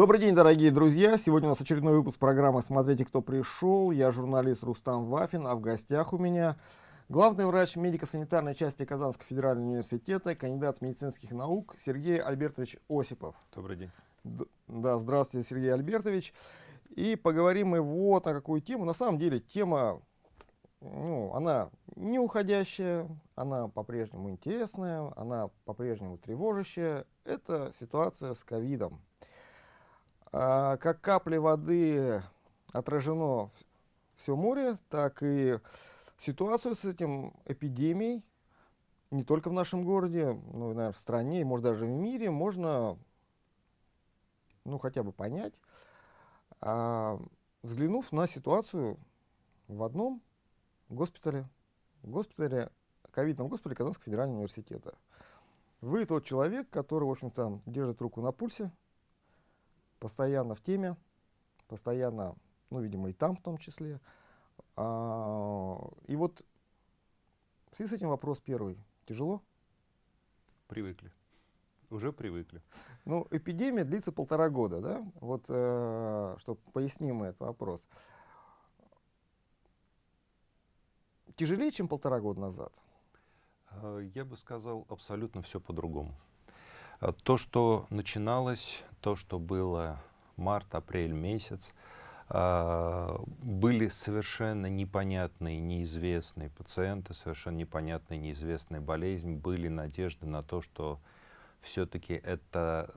Добрый день, дорогие друзья! Сегодня у нас очередной выпуск программы «Смотрите, кто пришел». Я журналист Рустам Вафин, а в гостях у меня главный врач медико-санитарной части Казанского федерального университета, кандидат медицинских наук Сергей Альбертович Осипов. Добрый день. Д да, здравствуйте, Сергей Альбертович. И поговорим мы вот на какую тему. На самом деле тема, ну, она не уходящая, она по-прежнему интересная, она по-прежнему тревожащая. Это ситуация с ковидом. А, как капли воды отражено все море, так и ситуацию с этим эпидемией, не только в нашем городе, но наверное, в стране, и, может, даже в мире, можно, ну, хотя бы понять, а, взглянув на ситуацию в одном госпитале, госпитале, ковидном госпитале Казанского федерального университета. Вы тот человек, который, в общем-то, держит руку на пульсе, постоянно в теме, постоянно, ну, видимо, и там в том числе. А, и вот в связи с этим вопрос первый. Тяжело? Привыкли. Уже привыкли. Ну, эпидемия длится полтора года, да? Вот, э, чтобы поясним этот вопрос. Тяжелее, чем полтора года назад? Э, я бы сказал абсолютно все по-другому. Э, то, что начиналось, то, что было март-апрель месяц, э, были совершенно непонятные, неизвестные пациенты, совершенно непонятная, неизвестная болезнь, были надежды на то, что все-таки это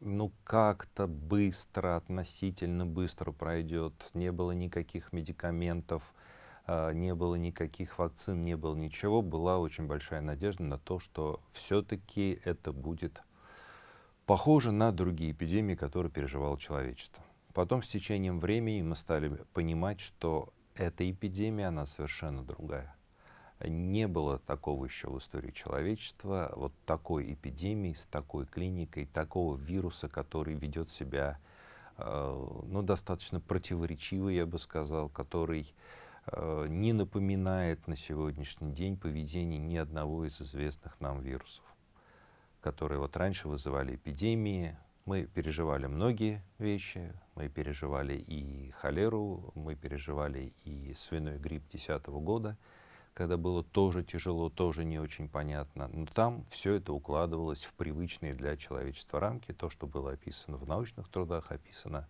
ну как-то быстро, относительно быстро пройдет, не было никаких медикаментов, а, не было никаких вакцин, не было ничего, была очень большая надежда на то, что все-таки это будет похоже на другие эпидемии, которые переживало человечество. Потом с течением времени мы стали понимать, что эта эпидемия, она совершенно другая. Не было такого еще в истории человечества, вот такой эпидемии, с такой клиникой, такого вируса, который ведет себя э, ну, достаточно противоречиво, я бы сказал, который Э, не напоминает на сегодняшний день поведение ни одного из известных нам вирусов, которые вот раньше вызывали эпидемии. Мы переживали многие вещи, мы переживали и холеру, мы переживали и свиной грипп 2010 года, когда было тоже тяжело, тоже не очень понятно. Но там все это укладывалось в привычные для человечества рамки, то, что было описано в научных трудах, описано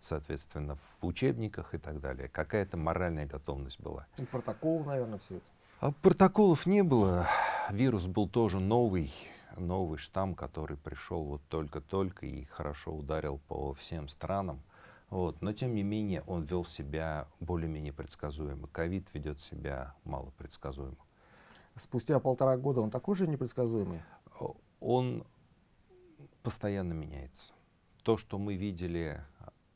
соответственно, в учебниках и так далее. Какая-то моральная готовность была. И протокол, наверное, все это. А протоколов не было. Вирус был тоже новый, новый штамм, который пришел вот только-только и хорошо ударил по всем странам. Вот. Но, тем не менее, он вел себя более-менее предсказуемо. Ковид ведет себя мало предсказуемо. Спустя полтора года он такой же непредсказуемый? Он постоянно меняется. То, что мы видели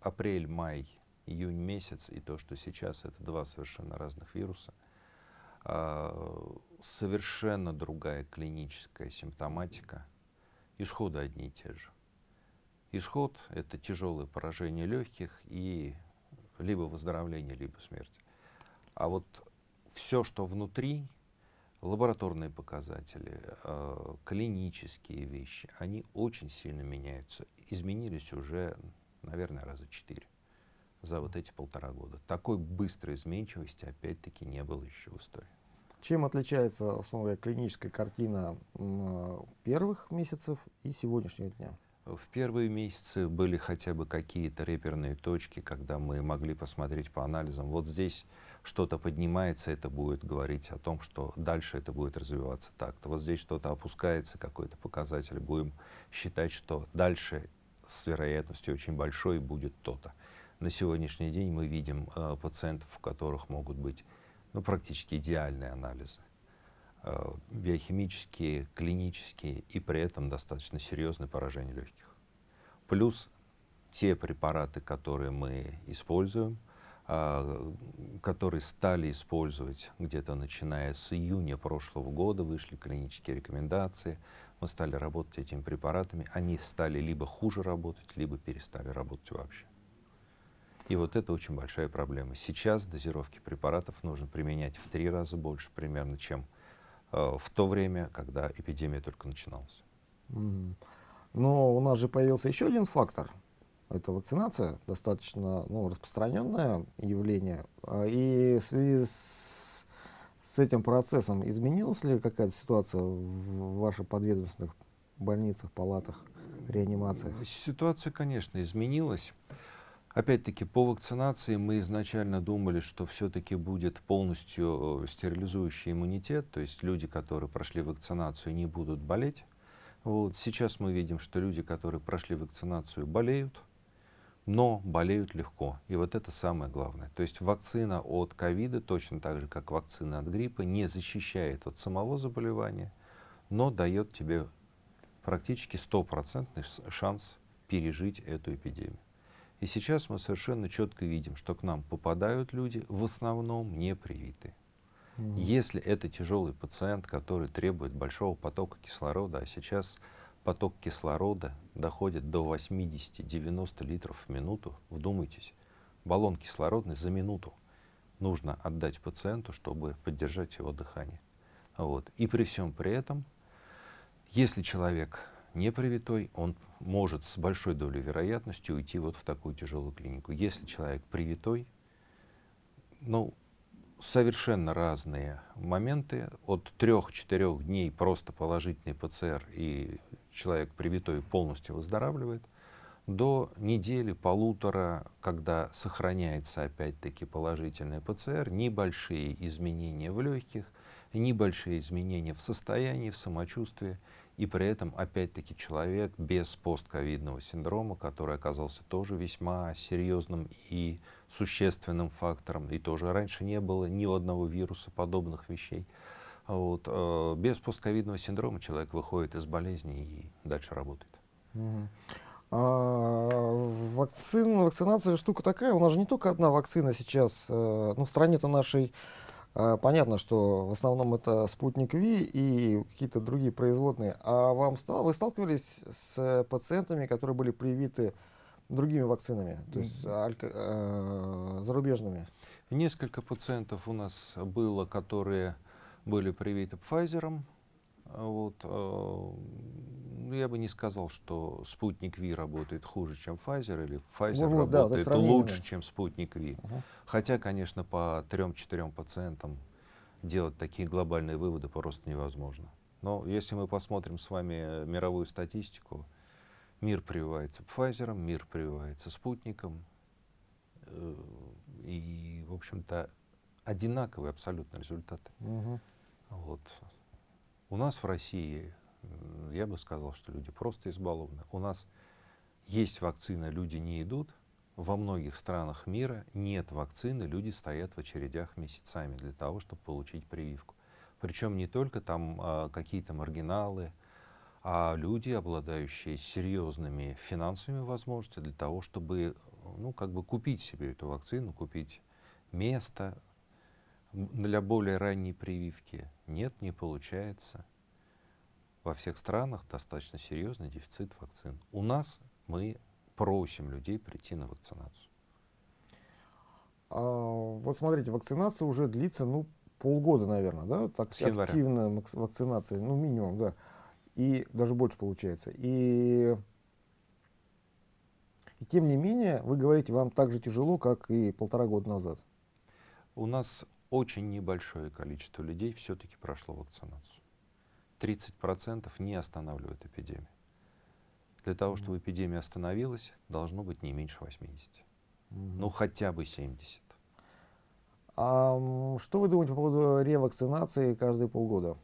апрель, май, июнь месяц и то, что сейчас, это два совершенно разных вируса. А, совершенно другая клиническая симптоматика. Исходы одни и те же. Исход — это тяжелое поражение легких и либо выздоровление, либо смерть. А вот все, что внутри, лабораторные показатели, э, клинические вещи, они очень сильно меняются. Изменились уже наверное, раза четыре за вот эти полтора года. Такой быстрой изменчивости, опять-таки, не было еще в истории. Чем отличается, условно клиническая картина первых месяцев и сегодняшнего дня? В первые месяцы были хотя бы какие-то реперные точки, когда мы могли посмотреть по анализам. Вот здесь что-то поднимается, это будет говорить о том, что дальше это будет развиваться так-то. Вот здесь что-то опускается, какой-то показатель, будем считать, что дальше с вероятностью очень большой будет то-то. На сегодняшний день мы видим э, пациентов, у которых могут быть ну, практически идеальные анализы, э, биохимические, клинические и при этом достаточно серьезное поражение легких. Плюс те препараты, которые мы используем, э, которые стали использовать где-то начиная с июня прошлого года, вышли клинические рекомендации, мы стали работать этими препаратами, они стали либо хуже работать, либо перестали работать вообще. И вот это очень большая проблема. Сейчас дозировки препаратов нужно применять в три раза больше примерно, чем э, в то время, когда эпидемия только начиналась. Mm. Но у нас же появился еще один фактор, это вакцинация, достаточно ну, распространенное явление. А, и в связи с, с этим процессом изменилась ли какая-то ситуация в ваших подведомственных больницах, палатах, реанимациях? Ситуация, конечно, изменилась. Опять-таки, по вакцинации мы изначально думали, что все-таки будет полностью э, стерилизующий иммунитет, то есть люди, которые прошли вакцинацию, не будут болеть. Вот. Сейчас мы видим, что люди, которые прошли вакцинацию, болеют, но болеют легко. И вот это самое главное. То есть вакцина от ковида, точно так же, как вакцина от гриппа, не защищает от самого заболевания, но дает тебе практически стопроцентный шанс пережить эту эпидемию. И сейчас мы совершенно четко видим, что к нам попадают люди, в основном не привитые. Mm. Если это тяжелый пациент, который требует большого потока кислорода, а сейчас поток кислорода доходит до 80-90 литров в минуту, вдумайтесь, баллон кислородный за минуту нужно отдать пациенту, чтобы поддержать его дыхание. Вот. И при всем при этом, если человек не привитой, он может с большой долей вероятности уйти вот в такую тяжелую клинику. Если человек привитой, ну, совершенно разные моменты. От трех-четырех дней просто положительный ПЦР, и человек привитой полностью выздоравливает, до недели, полутора, когда сохраняется опять-таки положительный ПЦР, небольшие изменения в легких, небольшие изменения в состоянии, в самочувствии, и при этом, опять-таки, человек без постковидного синдрома, который оказался тоже весьма серьезным и существенным фактором, и тоже раньше не было ни одного вируса подобных вещей. Вот, э, без постковидного синдрома человек выходит из болезни и дальше работает. А, вакцин, вакцинация штука такая, у нас же не только одна вакцина сейчас, э, ну, в стране-то нашей понятно, что в основном это спутник Ви и какие-то другие производные. А вам стал, вы сталкивались с пациентами, которые были привиты другими вакцинами, то есть алька, э, зарубежными? Несколько пациентов у нас было, которые были привиты Pfizer, вот, э, я бы не сказал, что спутник Ви работает хуже, чем Pfizer, или Pfizer вот, работает да, лучше, чем спутник Ви. Угу. Хотя, конечно, по 3-4 пациентам делать такие глобальные выводы просто невозможно. Но если мы посмотрим с вами мировую статистику, мир прививается Pfizer, мир прививается спутником, э, и, в общем-то, одинаковые абсолютно результаты. Угу. Вот. У нас в России я бы сказал, что люди просто избалованы. У нас есть вакцина, люди не идут. Во многих странах мира нет вакцины, люди стоят в очередях месяцами для того, чтобы получить прививку. Причем не только там а, какие-то маргиналы, а люди, обладающие серьезными финансовыми возможностями для того, чтобы ну, как бы купить себе эту вакцину, купить место для более ранней прививки. Нет, не получается во всех странах достаточно серьезный дефицит вакцин. У нас мы просим людей прийти на вакцинацию. А, вот смотрите, вакцинация уже длится, ну, полгода, наверное, да? Так, активная вакцинация, ну, минимум, да. И даже больше получается. И, и тем не менее, вы говорите, вам так же тяжело, как и полтора года назад. У нас очень небольшое количество людей все-таки прошло вакцинацию. 30% не останавливают эпидемию. Для того, чтобы эпидемия остановилась, должно быть не меньше 80. Ну, хотя бы 70. А что вы думаете по поводу ревакцинации каждые полгода?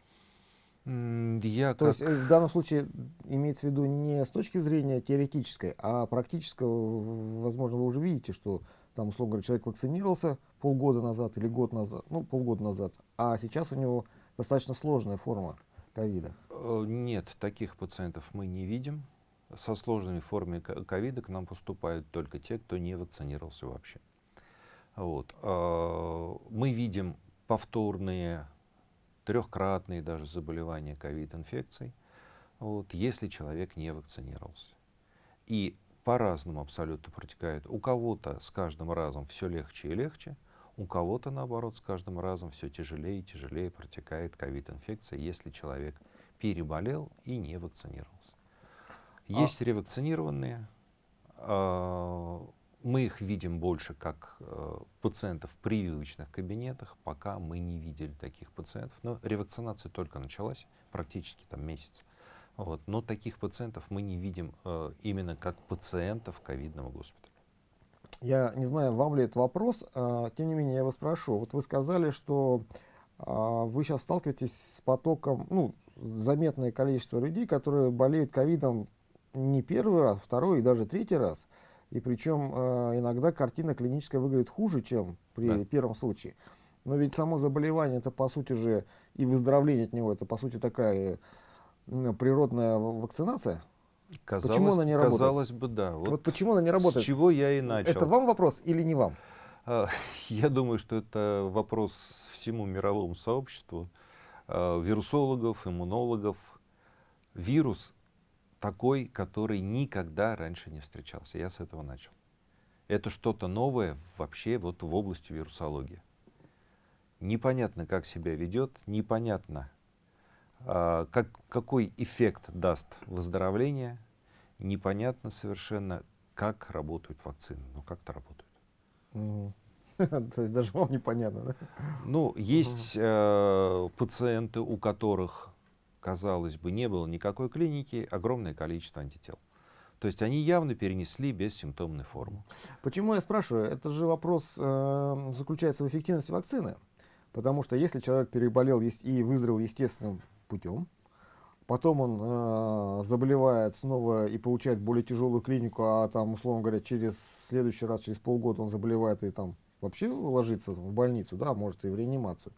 Я То как... есть э, в данном случае имеется в виду не с точки зрения теоретической, а практической, возможно, вы уже видите, что там, условно говоря, человек вакцинировался полгода назад или год назад, ну, полгода назад, а сейчас у него достаточно сложная форма ковида? Э, нет, таких пациентов мы не видим. Со сложными формами ковида к нам поступают только те, кто не вакцинировался вообще. Вот. Э, мы видим повторные, трехкратные даже заболевания ковид-инфекцией, вот, если человек не вакцинировался. И по-разному абсолютно протекает. У кого-то с каждым разом все легче и легче, у кого-то, наоборот, с каждым разом все тяжелее и тяжелее протекает ковид-инфекция, если человек переболел и не вакцинировался. А есть а... ревакцинированные, мы их видим больше как э, пациентов в прививочных кабинетах, пока мы не видели таких пациентов. Но ревакцинация только началась, практически там месяц. Вот. Но таких пациентов мы не видим э, именно как пациентов ковидного госпиталя. Я не знаю, вам ли это вопрос, а, тем не менее я вас спрошу. Вот вы сказали, что а, вы сейчас сталкиваетесь с потоком, ну, заметное количество людей, которые болеют ковидом не первый раз, второй и даже третий раз. И причем э, иногда картина клиническая выглядит хуже, чем при да. первом случае. Но ведь само заболевание, это по сути же, и выздоровление от него, это по сути такая э, природная вакцинация. Казалось, почему она не работает? Казалось бы, да. Вот, вот почему она не работает? С чего я и начал. Это вам вопрос или не вам? А, я думаю, что это вопрос всему мировому сообществу, а, вирусологов, иммунологов. Вирус такой, который никогда раньше не встречался. Я с этого начал. Это что-то новое вообще вот в области вирусологии. Непонятно, как себя ведет, непонятно, как, какой эффект даст выздоровление, непонятно совершенно, как работают вакцины, но как-то работают. То есть даже вам непонятно, да? Ну, есть э, пациенты, у которых казалось бы, не было никакой клиники, огромное количество антител. То есть они явно перенесли бессимптомную форму. Почему я спрашиваю? Это же вопрос э, заключается в эффективности вакцины. Потому что если человек переболел и выздоровел естественным путем, потом он э, заболевает снова и получает более тяжелую клинику, а там, условно говоря, через следующий раз, через полгода он заболевает и там вообще ложится в больницу, да, может и в реанимацию,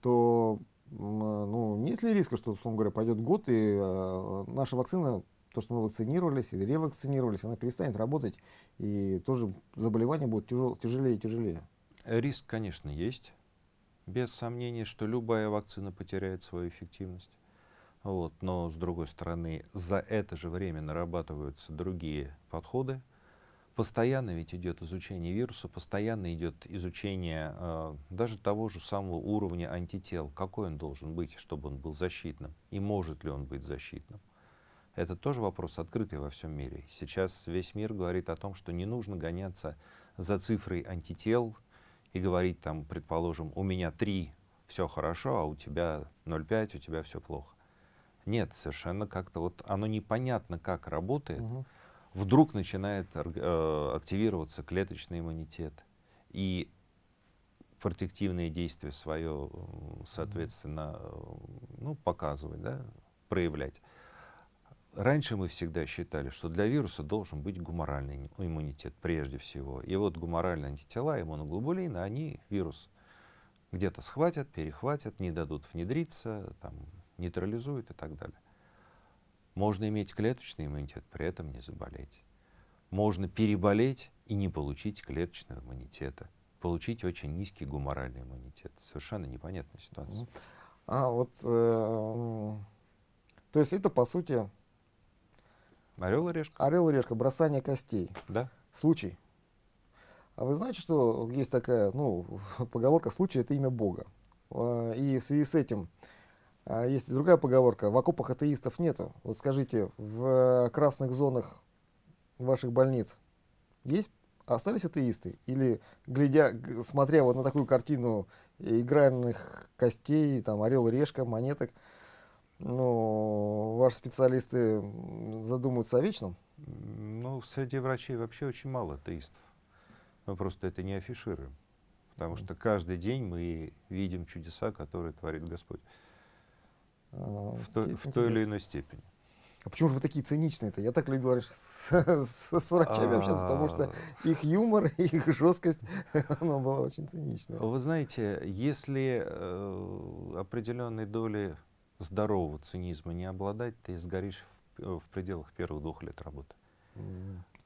то ну, есть ли риска, что, условно говоря, пойдет год, и э, наша вакцина, то, что мы вакцинировались или ревакцинировались, она перестанет работать, и тоже заболевание будет тяжел, тяжелее и тяжелее? Риск, конечно, есть. Без сомнения, что любая вакцина потеряет свою эффективность. Вот. Но, с другой стороны, за это же время нарабатываются другие подходы, Постоянно ведь идет изучение вируса, постоянно идет изучение э, даже того же самого уровня антител, какой он должен быть, чтобы он был защитным, и может ли он быть защитным. Это тоже вопрос открытый во всем мире. Сейчас весь мир говорит о том, что не нужно гоняться за цифрой антител и говорить там, предположим, у меня 3, все хорошо, а у тебя 0,5, у тебя все плохо. Нет, совершенно как-то вот оно непонятно, как работает. Угу вдруг начинает э, активироваться клеточный иммунитет. И протективные действия свое, соответственно, ну, показывать, да, проявлять. Раньше мы всегда считали, что для вируса должен быть гуморальный иммунитет прежде всего. И вот гуморальные антитела, иммуноглобулины, они вирус где-то схватят, перехватят, не дадут внедриться, там, нейтрализуют и так далее. Можно иметь клеточный иммунитет, при этом не заболеть. Можно переболеть и не получить клеточного иммунитета. Получить очень низкий гуморальный иммунитет. Совершенно непонятная ситуация. А вот, э, то есть это по сути... Орел и решка. Орел и решка, бросание костей. Да. Случай. А вы знаете, что есть такая, ну, поговорка «случай — это имя Бога». А, и в связи с этим а есть другая поговорка, в окопах атеистов нету. Вот скажите, в красных зонах ваших больниц есть, остались атеисты? Или, глядя, смотря вот на такую картину игральных костей, там, орел, решка, монеток, ну, ваши специалисты задумываются о вечном? Ну, среди врачей вообще очень мало атеистов. Мы просто это не афишируем. Потому что каждый день мы видим чудеса, которые творит Господь. А, в, то, в той или иной степени. А почему же вы такие циничные-то? Я так любил с, с, с врачами общаться, потому что а. их юмор, их жесткость, она была очень циничная. Вы знаете, если э, определенной доли здорового цинизма не обладать, ты сгоришь в, в пределах первых двух лет работы.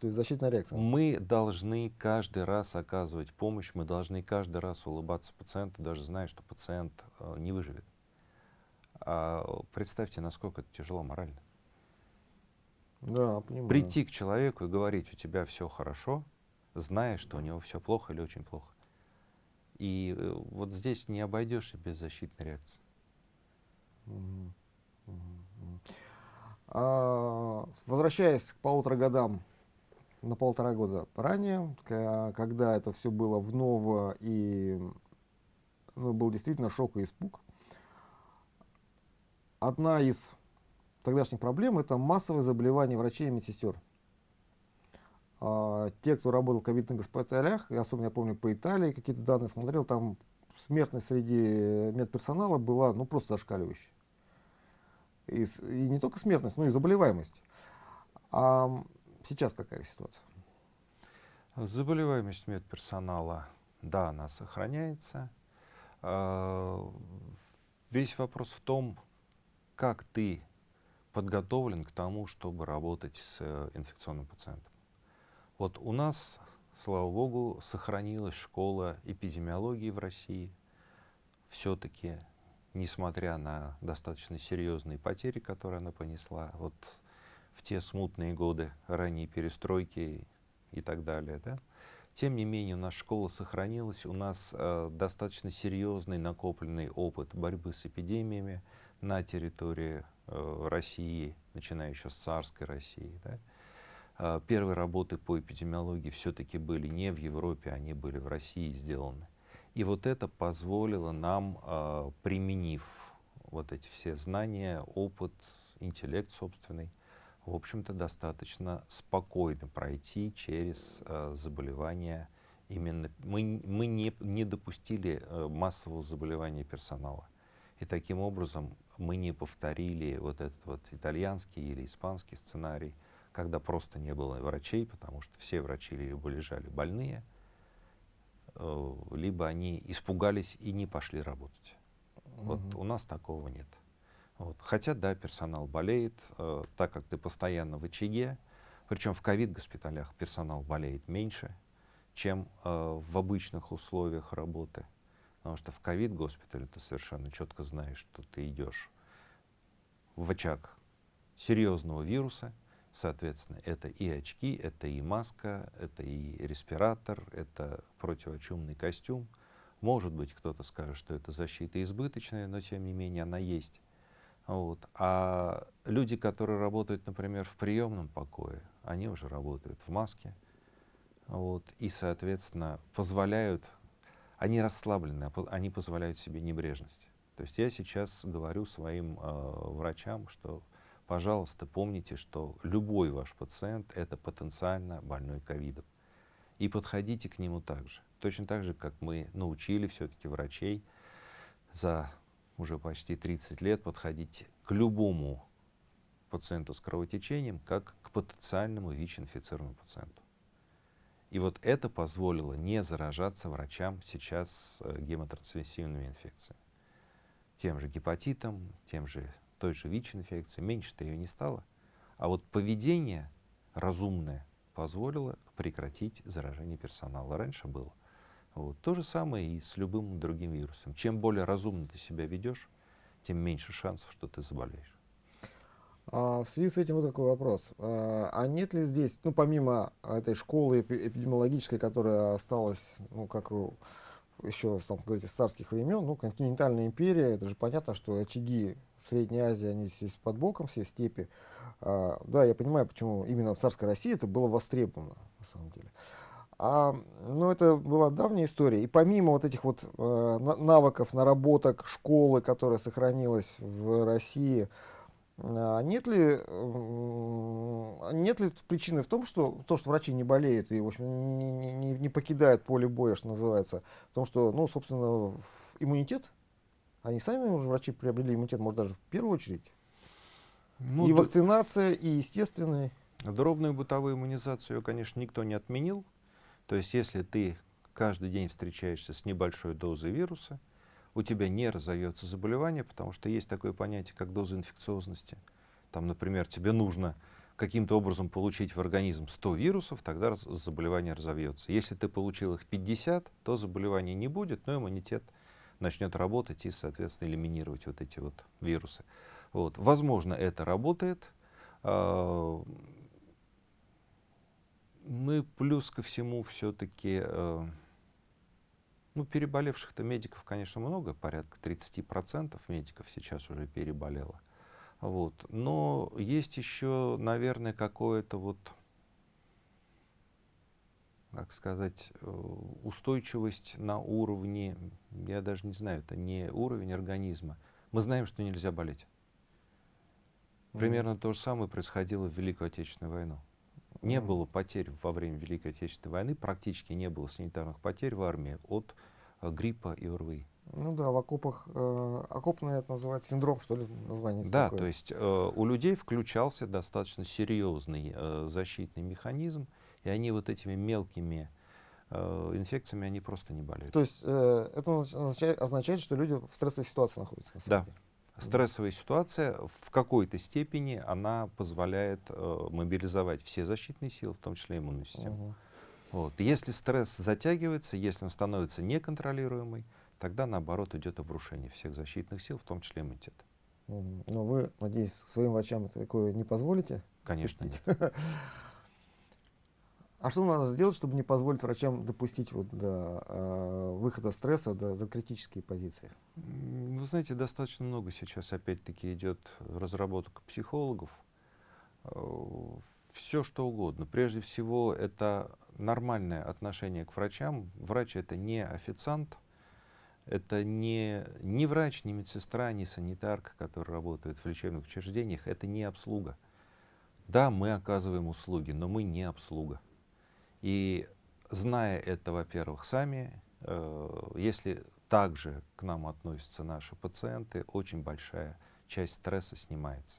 То есть защитная реакция. Мы должны каждый раз оказывать помощь, мы должны каждый раз улыбаться пациенту, даже зная, что пациент э, не выживет. А представьте, насколько это тяжело морально. Да, понимаю. Прийти к человеку и говорить, у тебя все хорошо, зная, что у него все плохо или очень плохо. И э, вот здесь не обойдешься без защитной реакции. А, возвращаясь к полутора годам на полтора года ранее, когда это все было в ново и ну, был действительно шок и испуг. Одна из тогдашних проблем – это массовое заболевание врачей и медсестер. А, те, кто работал в ковидных госпиталях, и особенно я помню по Италии, какие-то данные смотрел, там смертность среди медперсонала была ну, просто зашкаливающая. И, и не только смертность, но и заболеваемость. А сейчас какая ситуация? Заболеваемость медперсонала, да, она сохраняется. А, весь вопрос в том, как ты подготовлен к тому, чтобы работать с э, инфекционным пациентом. Вот у нас, слава богу, сохранилась школа эпидемиологии в России. Все-таки, несмотря на достаточно серьезные потери, которые она понесла, вот в те смутные годы ранней перестройки и так далее, да, тем не менее, нас школа сохранилась, у нас э, достаточно серьезный накопленный опыт борьбы с эпидемиями на территории э, России, начиная еще с царской России. Да. Э, первые работы по эпидемиологии все-таки были не в Европе, они были в России сделаны. И вот это позволило нам, э, применив вот эти все знания, опыт, интеллект собственный, в общем-то, достаточно спокойно пройти через э, заболевания. Именно мы, мы не, не допустили э, массового заболевания персонала. И таким образом мы не повторили вот этот вот итальянский или испанский сценарий, когда просто не было врачей, потому что все врачи либо лежали больные, либо они испугались и не пошли работать. Угу. Вот у нас такого нет. Вот. Хотя, да, персонал болеет, э, так как ты постоянно в очаге, причем в ковид-госпиталях персонал болеет меньше, чем э, в обычных условиях работы. Потому что в ковид-госпитале ты совершенно четко знаешь, что ты идешь в очаг серьезного вируса, соответственно, это и очки, это и маска, это и респиратор, это противочумный костюм. Может быть, кто-то скажет, что это защита избыточная, но тем не менее она есть. Вот. А люди, которые работают, например, в приемном покое, они уже работают в маске. Вот, и, соответственно, позволяют, они расслаблены, а они позволяют себе небрежность. То есть я сейчас говорю своим э, врачам, что, пожалуйста, помните, что любой ваш пациент — это потенциально больной ковидом. И подходите к нему так же. Точно так же, как мы научили все-таки врачей за уже почти 30 лет подходить к любому пациенту с кровотечением, как к потенциальному ВИЧ-инфицированному пациенту. И вот это позволило не заражаться врачам сейчас э, гемотрансмиссивными инфекциями. Тем же гепатитом, тем же той же ВИЧ-инфекцией. Меньше-то ее не стало. А вот поведение разумное позволило прекратить заражение персонала. Раньше было. Вот. То же самое и с любым другим вирусом. Чем более разумно ты себя ведешь, тем меньше шансов, что ты заболеешь. А, в связи с этим вот такой вопрос. А, а нет ли здесь, ну помимо этой школы эпидемиологической, которая осталась, ну как еще, там, говорите, с царских времен, ну континентальная империя, это же понятно, что очаги Средней Азии, они здесь под боком, все степи. А, да, я понимаю, почему именно в царской России это было востребовано, на самом деле. А, ну, это была давняя история. И помимо вот этих вот э, навыков, наработок школы, которая сохранилась в России, э, нет ли, нет ли причины в том, что то, что врачи не болеют и, в общем, не, не, не покидают поле боя, что называется, в том, что, ну, собственно, иммунитет, они сами уже врачи приобрели иммунитет, может, даже в первую очередь. Ну, и вакцинация, и естественная. Дробную бытовую иммунизацию, конечно, никто не отменил. То есть если ты каждый день встречаешься с небольшой дозой вируса, у тебя не разовьется заболевание, потому что есть такое понятие, как доза инфекциозности. Там, например, тебе нужно каким-то образом получить в организм 100 вирусов, тогда заболевание разовьется. Если ты получил их 50, то заболевания не будет, но иммунитет начнет работать и, соответственно, элиминировать вот эти вот вирусы. Вот. Возможно, это работает. А, мы плюс ко всему все-таки, э, ну, переболевших-то медиков, конечно, много, порядка 30% медиков сейчас уже переболело. Вот. Но есть еще, наверное, какое-то вот как сказать, э, устойчивость на уровне, я даже не знаю, это не уровень организма. Мы знаем, что нельзя болеть. Примерно mm -hmm. то же самое происходило в Великую Отечественную войну. Не mm -hmm. было потерь во время Великой Отечественной войны, практически не было санитарных потерь в армии от э, гриппа и ОРВИ. Ну да, в окопах, э, окопный это называется синдром, что ли, название Да, такое. то есть э, у людей включался достаточно серьезный э, защитный механизм, и они вот этими мелкими э, инфекциями, они просто не болели. То есть э, это означает, означает, что люди в стрессовой ситуации находятся? Да. Стрессовая ситуация в какой-то степени она позволяет э, мобилизовать все защитные силы, в том числе иммунную систему. Угу. Вот. Если стресс затягивается, если он становится неконтролируемый, тогда наоборот идет обрушение всех защитных сил, в том числе иммунитета. Но вы, надеюсь, своим врачам такое не позволите? Конечно. А что надо сделать, чтобы не позволить врачам допустить вот до э, выхода стресса до, за критические позиции? Вы знаете, достаточно много сейчас опять-таки идет разработок психологов. Э, Все что угодно. Прежде всего, это нормальное отношение к врачам. Врач это не официант, это не, не врач, не медсестра, не санитарка, которые работают в лечебных учреждениях, это не обслуга. Да, мы оказываем услуги, но мы не обслуга. И зная это, во-первых, сами, э, если также к нам относятся наши пациенты, очень большая часть стресса снимается.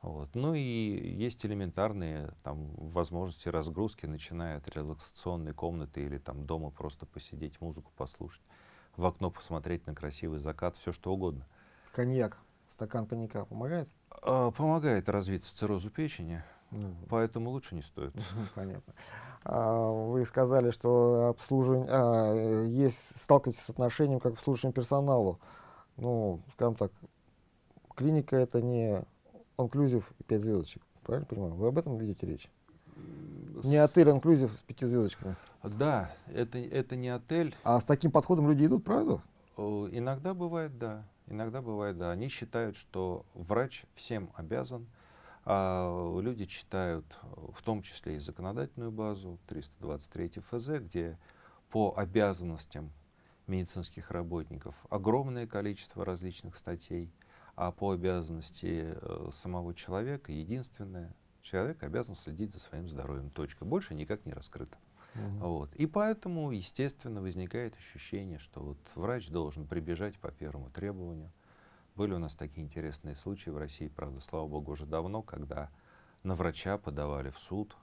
Вот. Ну и есть элементарные там, возможности разгрузки, начиная от релаксационной комнаты или там дома просто посидеть, музыку послушать в окно посмотреть на красивый закат, все что угодно. Коньяк, стакан коньяка помогает? А, помогает развиться циррозу печени, ну, поэтому лучше не стоит. Понятно. А, вы сказали, что обслуживание, а, есть, сталкиваетесь с отношением как обслуживающему персоналу. Ну, скажем так, клиника это не инклюзив и 5 звездочек, правильно понимаю? Вы об этом ведете речь? Не отель инклюзив с пяти звездочками. Да, это, это не отель. А с таким подходом люди идут, правда? Иногда бывает, да. Иногда бывает, да. Они считают, что врач всем обязан. А люди читают в том числе и законодательную базу 323 ФЗ, где по обязанностям медицинских работников огромное количество различных статей, а по обязанности э, самого человека единственное человек обязан следить за своим здоровьем. Точка. Больше никак не раскрыто. Угу. Вот. И поэтому, естественно, возникает ощущение, что вот врач должен прибежать по первому требованию. Были у нас такие интересные случаи в России, правда, слава богу, уже давно, когда на врача подавали в суд,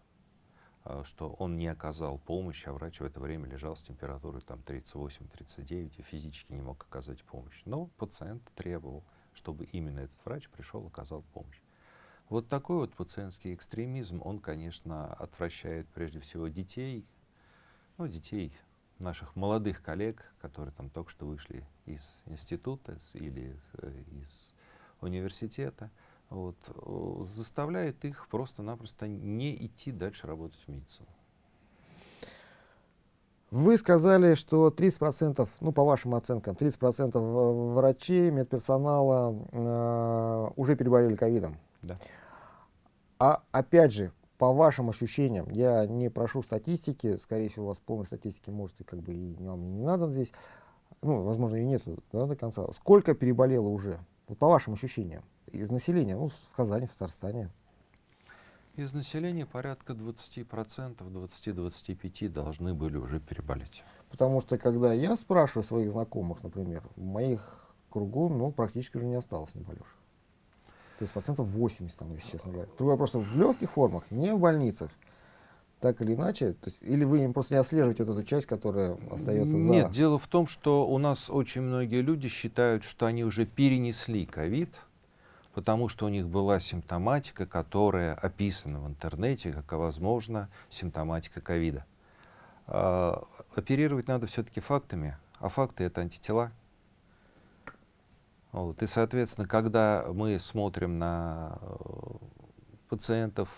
а, что он не оказал помощь, а врач в это время лежал с температурой там 38-39 и физически не мог оказать помощь. Но пациент требовал, чтобы именно этот врач пришел и оказал помощь. Вот такой вот пациентский экстремизм, он, конечно, отвращает прежде всего детей, ну, детей наших молодых коллег, которые там только что вышли из института или э, из университета, вот, заставляет их просто-напросто не идти дальше работать в медицину. Вы сказали, что 30%, ну по вашим оценкам, 30% врачей, медперсонала э, уже переболели ковидом. Да. А опять же, по вашим ощущениям, я не прошу статистики, скорее всего, у вас полной статистики может и как бы и вам не надо здесь, ну, возможно, и нет да, до конца. Сколько переболело уже, вот по вашим ощущениям, из населения, ну, в Казани, в Татарстане? Из населения порядка 20%, 20-25 должны были уже переболеть. Потому что, когда я спрашиваю своих знакомых, например, в моих кругу, ну, практически уже не осталось неболевших. То есть процентов 80, там, если честно говоря. Другое просто в легких формах, не в больницах. Так или иначе, то есть, или вы им просто не отслеживаете вот эту часть, которая остается за... Нет, дело в том, что у нас очень многие люди считают, что они уже перенесли ковид, потому что у них была симптоматика, которая описана в интернете, как, возможно, симптоматика ковида. А, оперировать надо все-таки фактами, а факты — это антитела. Вот. И, соответственно, когда мы смотрим на э, пациентов,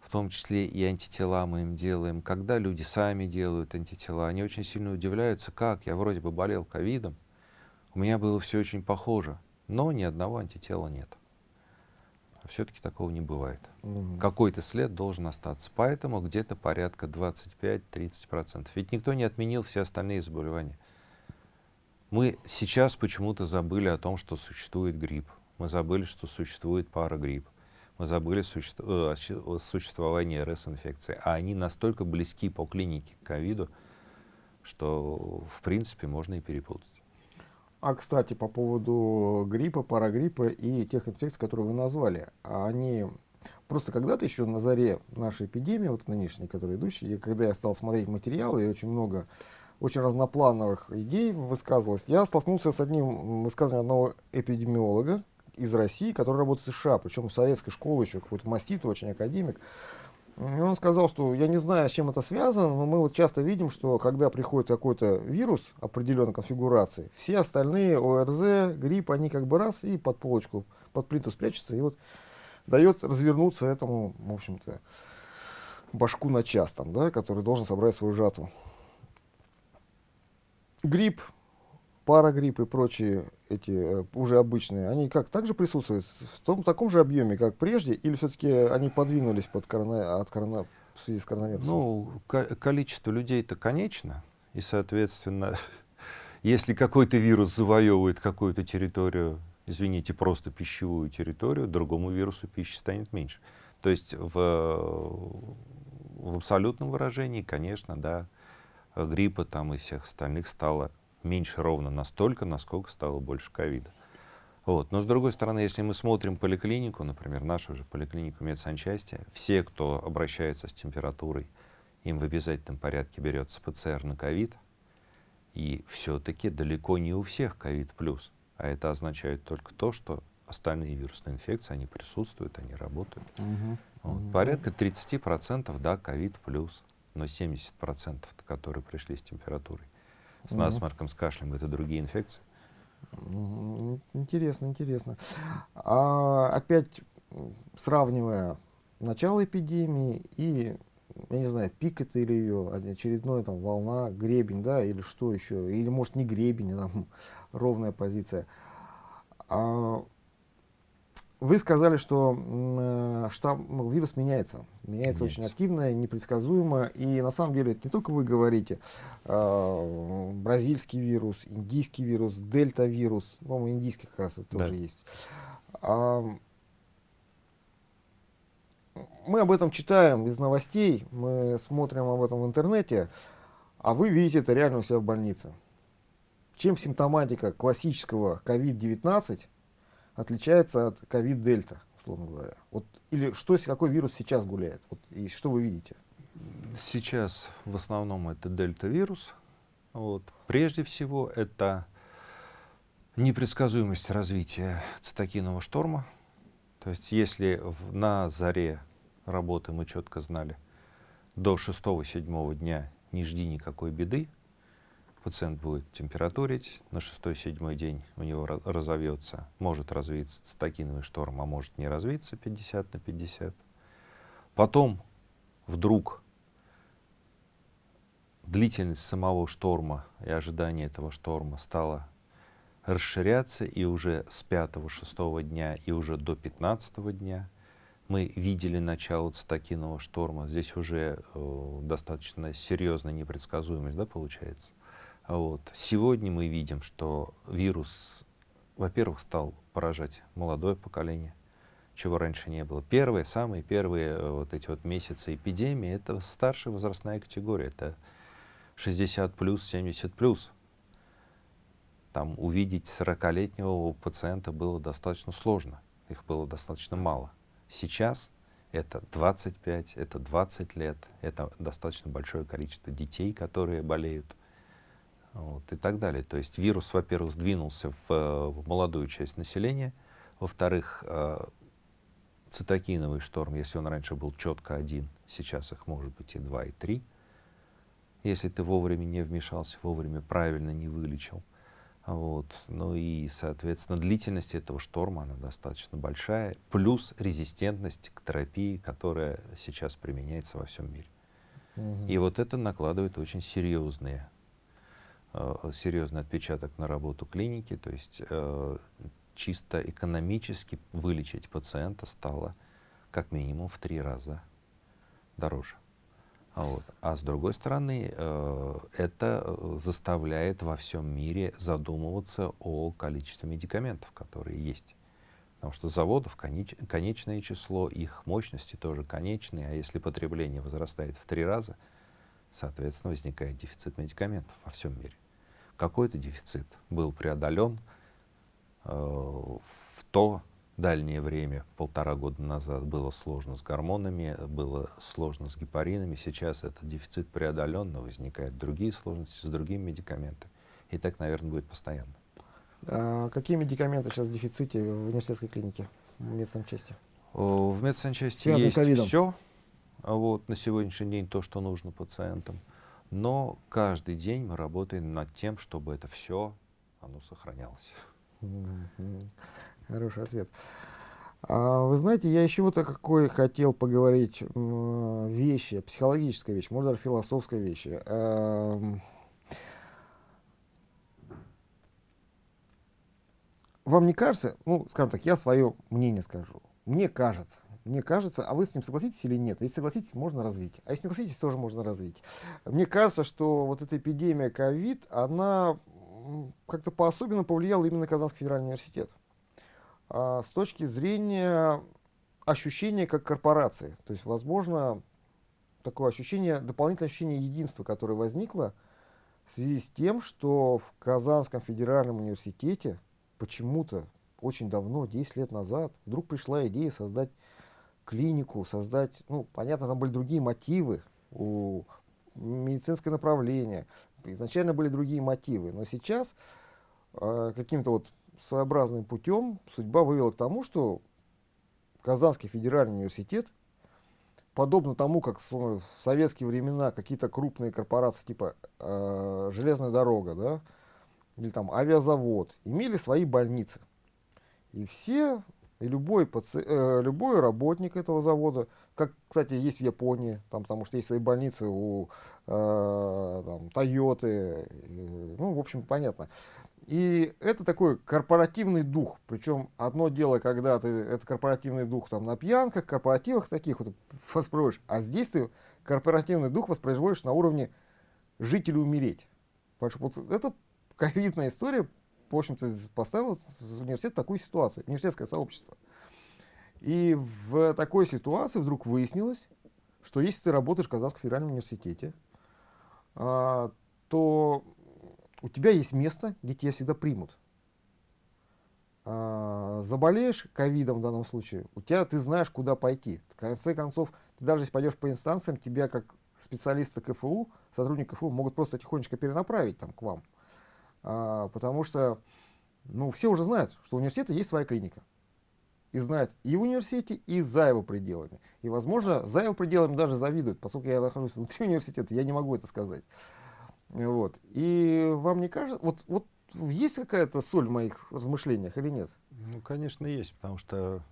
в том числе и антитела мы им делаем, когда люди сами делают антитела, они очень сильно удивляются, как я вроде бы болел ковидом, у меня было все очень похоже, но ни одного антитела нет. все-таки такого не бывает. Мгм. Какой-то след должен остаться. Поэтому где-то порядка 25-30%. Ведь никто не отменил все остальные заболевания. Мы сейчас почему-то забыли о том, что существует грипп. Мы забыли, что существует парагрипп. Мы забыли суще- э, о существовании РС-инфекции. А они настолько близки по клинике к ковиду, что в принципе можно и перепутать. А, кстати, по поводу гриппа, парагриппа и тех инфекций, которые вы назвали, а они просто когда-то еще на заре нашей эпидемии, вот нынешней, которая идущая, и когда я стал смотреть материалы, и очень много очень разноплановых идей высказывалось, я столкнулся с одним высказыванием одного эпидемиолога из России, который работает в США, причем в советской школе еще, какой-то мастит, очень академик. И он сказал, что я не знаю, с чем это связано, но мы вот часто видим, что когда приходит какой-то вирус определенной конфигурации, все остальные ОРЗ, грипп, они как бы раз и под полочку, под плиту спрячутся, и вот дает развернуться этому, в общем-то, башку на час, там, да, который должен собрать свою жатву. Грипп, парагрипп и прочие эти э, уже обычные, они как также присутствуют в том таком же объеме, как прежде, или все-таки они подвинулись под корона, от корона, в связи с коронавирусом? Ну, ко- количество людей-то конечно, и, соответственно, если какой-то вирус завоевывает какую-то территорию, извините, просто пищевую территорию, другому вирусу пищи станет меньше. То есть в, в абсолютном выражении, конечно, да, гриппа там и всех остальных стало меньше ровно настолько, насколько стало больше ковида. Вот. Но с другой стороны, если мы смотрим поликлинику, например, нашу же поликлинику медсанчасти, все, кто обращается с температурой, им в обязательном порядке берется ПЦР на ковид, и все-таки далеко не у всех ковид плюс. А это означает только то, что остальные вирусные инфекции, они присутствуют, они работают. Мгм. Вот. Мгм. Порядка 30% да, ковид плюс, но 70%, которые пришли с температурой. С Мгм. насморком, с кашлем, это другие инфекции. Интересно, интересно. А опять сравнивая начало эпидемии и, я не знаю, пик это или ее очередная там волна, гребень, да, или что еще, или может не гребень, а там ровная позиция. А вы сказали, что э, штамм, ну, вирус меняется, меняется очень Меняется. активно, непредсказуемо, и на самом деле это не только вы говорите, а, бразильский вирус, индийский вирус, дельта-вирус, по-моему, индийский как раз это Да. тоже есть. А, мы об этом читаем из новостей, мы смотрим об этом в интернете, а вы видите это реально у себя в больнице. Чем симптоматика классического COVID-19 отличается от COVID-дельта, условно говоря? Вот, или что, какой вирус сейчас гуляет? Вот, и что вы видите? Сейчас в основном это дельта-вирус. Вот. Прежде всего это непредсказуемость развития цитокинового шторма. То есть если в- на заре работы мы четко знали, до 6-7 дня не жди никакой беды, пациент будет температурить, на 6-7 день у него ра- разовьется, может развиться цитокиновый шторм, а может не развиться 50 на 50. Потом вдруг длительность самого шторма и ожидание этого шторма стало расширяться, и уже с 5-6 дня и уже до 15 дня мы видели начало цитокинового шторма. Здесь уже э, достаточно серьезная непредсказуемость, да, получается. А Вот. Сегодня мы видим, что вирус, во-первых, стал поражать молодое поколение, чего раньше не было. Первые, самые первые э, вот эти вот месяцы эпидемии, это старшая возрастная категория, это 60 плюс, 70 плюс. Там увидеть 40-летнего пациента было достаточно сложно, их было достаточно мало. Сейчас это 25, это 20 лет, это достаточно большое количество детей, которые болеют вот, и так далее. То есть вирус, во-первых, сдвинулся в, э, в молодую часть населения, во-вторых, э, цитокиновый шторм, если он раньше был четко один, сейчас их может быть и два, и три. Если ты вовремя не вмешался, вовремя правильно не вылечил. Вот. Ну и, соответственно, длительность этого шторма, она достаточно большая, плюс резистентность к терапии, которая сейчас применяется во всем мире. И вот это накладывает очень серьезные, серьезный отпечаток на работу клиники. То есть э, чисто экономически вылечить пациента стало как минимум в три раза дороже. Вот. А с другой стороны, э, это заставляет во всем мире задумываться о количестве медикаментов, которые есть. Потому что заводов конеч, конечное число, их мощности тоже конечные, а если потребление возрастает в три раза, соответственно, возникает дефицит медикаментов во всем мире. Какой-то дефицит был преодолен э, в то дальнее время, полтора года назад, было сложно с гормонами, было сложно с гепаринами. Сейчас этот дефицит преодолен, но возникают другие сложности с другими медикаментами. И так, наверное, будет постоянно. А какие медикаменты сейчас в дефиците в университетской клинике, в медсанчасти? В медсанчасти есть все. Вот, на сегодняшний день то, что нужно пациентам. Но каждый день мы работаем над тем, чтобы это все оно сохранялось. Хороший ответ. А, вы знаете, я еще вот о какой хотел поговорить вещи, психологическая вещь, может даже философская вещь. Эм, вам не кажется, ну, скажем так, я свое мнение скажу. Мне кажется, мне кажется, а вы с ним согласитесь или нет? Если согласитесь, можно развить. А если не согласитесь, тоже можно развить. Мне кажется, что вот эта эпидемия ковид, она как-то по-особенному повлияла именно Казанский федеральный университет. А, с точки зрения ощущения как корпорации. То есть, возможно, такое ощущение, дополнительное ощущение единства, которое возникло в связи с тем, что в Казанском федеральном университете почему-то очень давно, 10 лет назад, вдруг пришла идея создать клинику, создать, ну, понятно, там были другие мотивы у медицинское направление. Изначально были другие мотивы, но сейчас э, каким-то вот своеобразным путем судьба вывела к тому, что Казанский федеральный университет, подобно тому, как в советские времена какие-то крупные корпорации типа э, железная дорога, да, или там авиазавод, имели свои больницы. И все, и любой, паци, э, любой работник этого завода, как, кстати, есть в Японии, там, потому что есть свои больницы у э, Тойоты, э, ну, в общем, понятно. И это такой корпоративный дух. Причем одно дело, когда ты это корпоративный дух там на пьянках, корпоративах таких вот воспроизводишь, а здесь ты корпоративный дух воспроизводишь на уровне или умереть. Потому что вот это ковидная история, в общем-то, поставила университет в такую ситуацию, университетское сообщество. И в такой ситуации вдруг выяснилось, что если ты работаешь в Казанском федеральном университете, а, то у тебя есть место, где тебя всегда примут. А, заболеешь ковидом в данном случае, у тебя ты знаешь, куда пойти. В конце концов, ты даже если пойдешь по инстанциям, тебя как специалиста КФУ, сотрудника КФУ могут просто тихонечко перенаправить там, к вам. А, потому что ну, все уже знают, что у университета есть своя клиника. И знают и в университете, и за его пределами. И, возможно, за его пределами даже завидуют, поскольку я нахожусь внутри университета, я не могу это сказать. Вот. И вам не кажется, вот, вот есть какая-то соль в моих размышлениях или нет? Ну, конечно, есть, потому что,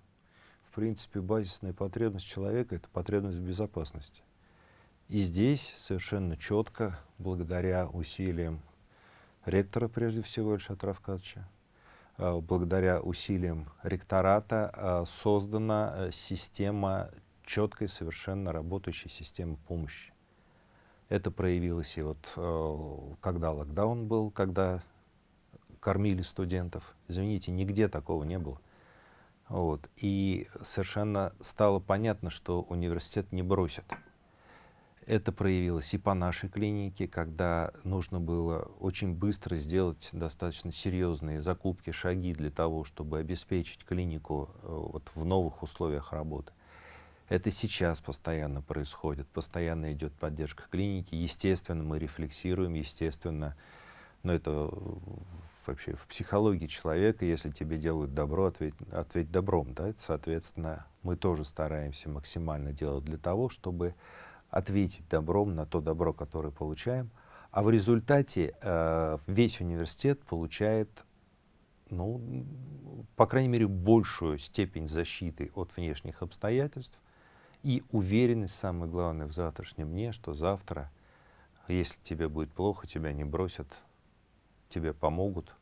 в принципе, базисная потребность человека — это потребность в безопасности. И здесь совершенно четко, благодаря усилиям ректора, прежде всего, Ильшата Равкадовича, э, благодаря усилиям ректората э, создана э, система, четкой, совершенно работающей системы помощи. Это проявилось и вот когда локдаун был, когда кормили студентов. Извините, нигде такого не было. Вот. И совершенно стало понятно, что университет не бросит. Это проявилось и по нашей клинике, когда нужно было очень быстро сделать достаточно серьезные закупки, шаги для того, чтобы обеспечить клинику э, вот, в новых условиях работы. Это сейчас постоянно происходит, постоянно идет поддержка клиники. Естественно, мы рефлексируем, естественно, но это вообще в психологии человека, если тебе делают добро, ответь, ответь добром. Да? Соответственно, мы тоже стараемся максимально делать для того, чтобы ответить добром на то добро, которое получаем, а в результате э, весь университет получает, ну, по крайней мере, большую степень защиты от внешних обстоятельств. И уверенность, самое главное, в завтрашнем дне, что завтра, если тебе будет плохо, тебя не бросят, тебе помогут,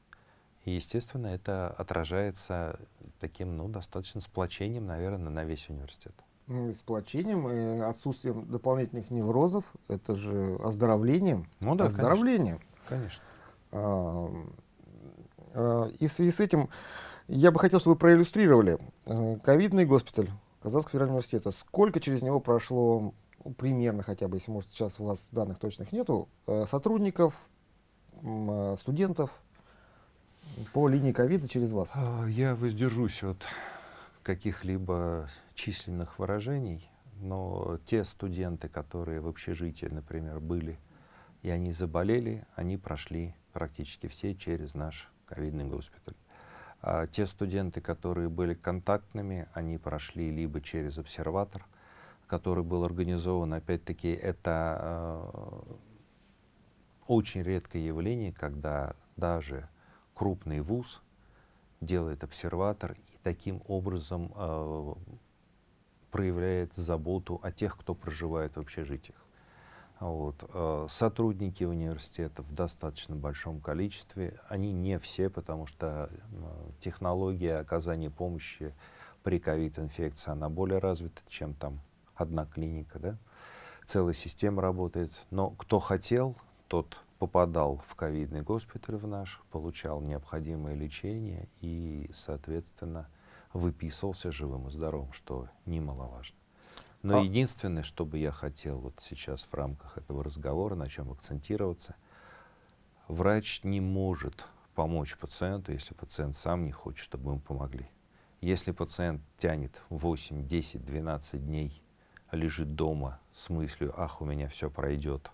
И, естественно, это отражается таким, ну, достаточно сплочением, наверное, на весь университет. Сплочением и отсутствием дополнительных неврозов, это же оздоровлением. Ну да, оздоровлением. Конечно. А, а, и в связи с этим я бы хотел, чтобы вы проиллюстрировали э, ковидный госпиталь Казанского федерального университета. Сколько через него прошло, ну, примерно хотя бы, если может сейчас у вас данных точных нету, э, сотрудников, э, студентов по линии ковида через вас? А, я воздержусь от каких-либо численных выражений, но те студенты, которые в общежитии, например, были, и они заболели, они прошли практически все через наш ковидный госпиталь. А те студенты, которые были контактными, они прошли либо через обсерватор, который был организован, опять-таки, это э, очень редкое явление, когда даже крупный вуз делает обсерватор и таким образом э, проявляет заботу о тех, кто проживает в общежитиях. Вот. Э, сотрудники университета в достаточно большом количестве, они не все, потому что э, технология оказания помощи при ковид-инфекции, она более развита, чем там одна клиника, да? целая система работает. Но кто хотел, тот попадал в ковидный госпиталь в наш, получал необходимое лечение и, соответственно, выписывался живым и здоровым, что немаловажно. Но а... единственное, что бы я хотел вот сейчас в рамках этого разговора, на чем акцентироваться, врач не может помочь пациенту, если пациент сам не хочет, чтобы ему помогли. Если пациент тянет 8, 10, 12 дней, лежит дома с мыслью, ах, у меня все пройдет,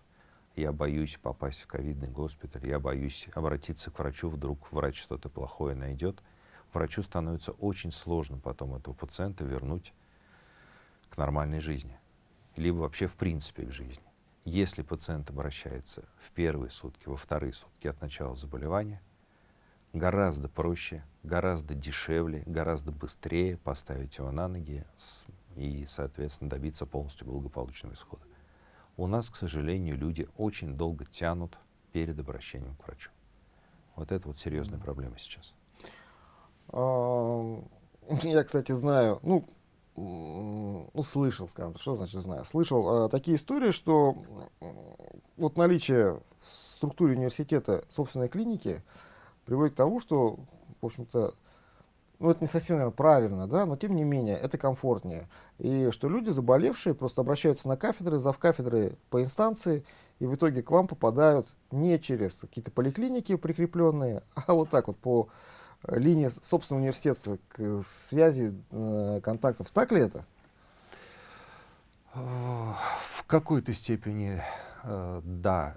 я боюсь попасть в ковидный госпиталь, я боюсь обратиться к врачу, вдруг врач что-то плохое найдет, врачу становится очень сложно потом этого пациента вернуть к нормальной жизни, либо вообще в принципе к жизни. Если пациент обращается в первые сутки, во вторые сутки от начала заболевания, гораздо проще, гораздо дешевле, гораздо быстрее поставить его на ноги и, соответственно, добиться полностью благополучного исхода. У нас, к сожалению, люди очень долго тянут перед обращением к врачу. Вот это вот серьезная проблема сейчас. А, я, кстати, знаю, ну, услышал, скажем, что значит знаю, слышал э, такие истории, что вот наличие в структуре университета собственной клиники приводит к тому, что, в общем-то, ну, это не совсем, наверное, правильно, да, но тем не менее, это комфортнее. И что люди, заболевшие, просто обращаются на кафедры, зав кафедры по инстанции, и в итоге к вам попадают не через какие-то поликлиники прикрепленные, а вот так вот по линии собственного университета к связи э, контактов. Так ли это? В какой-то степени э, да,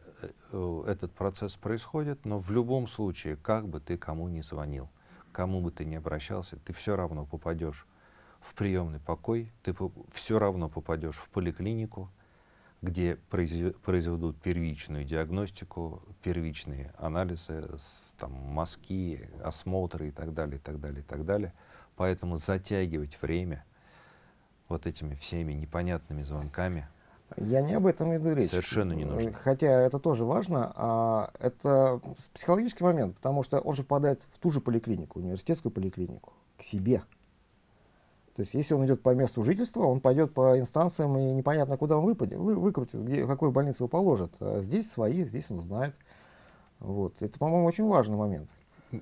э, этот процесс происходит, но в любом случае, как бы ты кому ни звонил, кому бы ты ни обращался, ты все равно попадешь в приемный покой, ты все равно попадешь в поликлинику, где произведут первичную диагностику, первичные анализы, там, мазки, осмотры и так далее, и так далее, и так далее. Поэтому затягивать время вот этими всеми непонятными звонками я не об этом иду речь. Совершенно не нужно. Хотя это тоже важно. А это психологический момент, потому что он же попадает в ту же поликлинику, университетскую поликлинику, к себе. То есть, если он идет по месту жительства, он пойдет по инстанциям, и непонятно, куда он выпадет, вы, выкрутит, где, в какой больнице его положат. А здесь свои, здесь он знает. Вот. Это, по-моему, очень важный момент.